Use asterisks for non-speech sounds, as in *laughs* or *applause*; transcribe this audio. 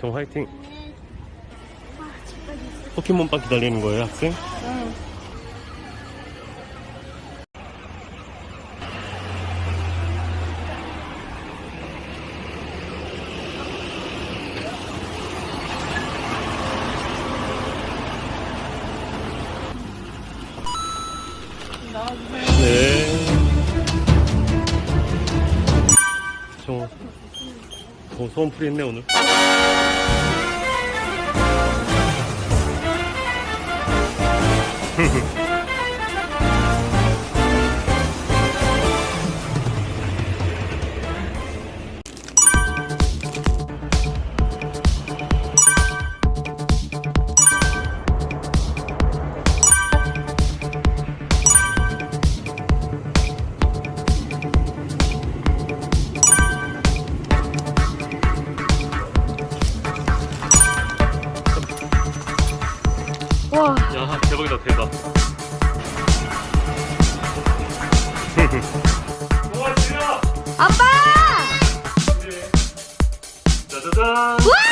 정 화이팅. 포켓몬빵 기다리는 거예요, 학생? 응. 네. 저, 저 소원 풀이 했네, 오늘. Ha *laughs* 와. 야 대박이다 대박. 아빠! 네. 짜자잔! 우와!